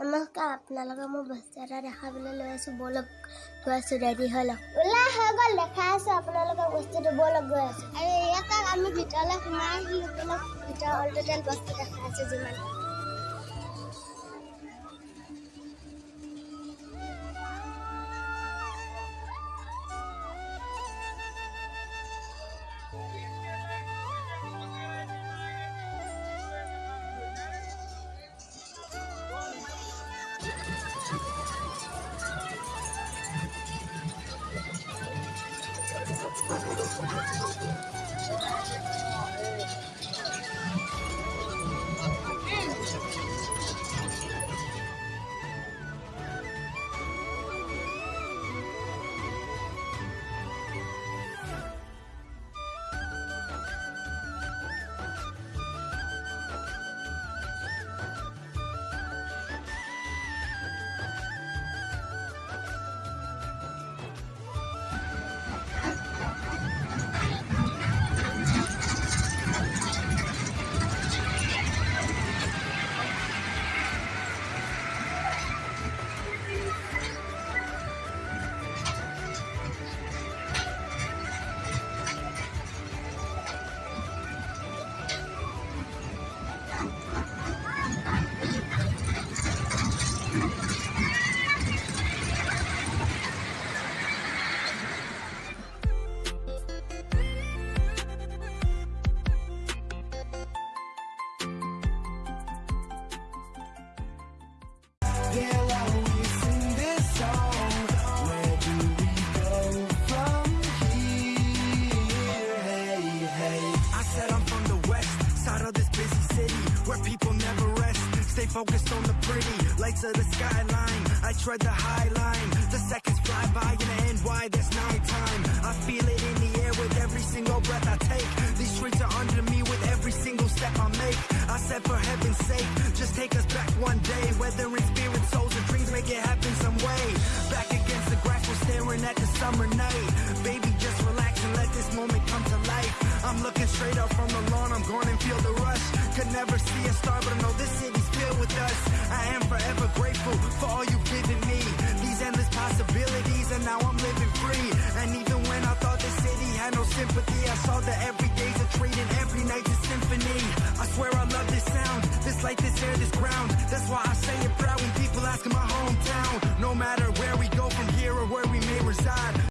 নমস্কাৰ আপোনালোকে মোৰ বস্তু এটা দেখাবলৈ লৈ আছোঁ ব'লক গৈ আছোঁ ৰেডি হৈ লওক ওলাই হৈ গ'ল দেখাই আছোঁ আপোনালোকে বস্তুটো ব'লক গৈ আছোঁ আৰু ইয়াত আমি ভিতৰলৈ সোমাই আহিলোঁ ভিতৰৰ অল টোটেল বস্তু দেখাই আছোঁ যিমান すごい! Where people never rest. Stay focused on the pretty lights of the skyline. I tread the high line. The seconds fly by the end. Why there's nighttime? I feel it in the air with every single breath I take. These streets are under me with every single step I make. I said for heaven's sake, just take us back one day. Whether in spirit, souls, or dreams, make it happen some way. Back against the grass, we're staring at the summer night. Baby, just relax and let this moment come to life. I'm looking straight up from the lawn, I'm going and feel the rush. Could never see a star, but I know this city's filled with us. I am forever grateful for all you've given me. These endless possibilities, and now I'm living free. And even when I thought the city had no sympathy, I saw that every day's a treat and every night's a symphony. I swear I love this sound, this light, this air, this ground. That's why I say it proud when people